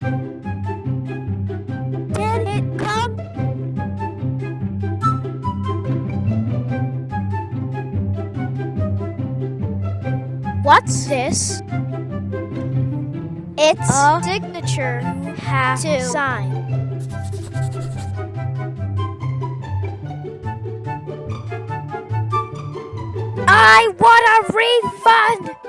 Did it come? What's this? It's A signature have to sign. I want a refund!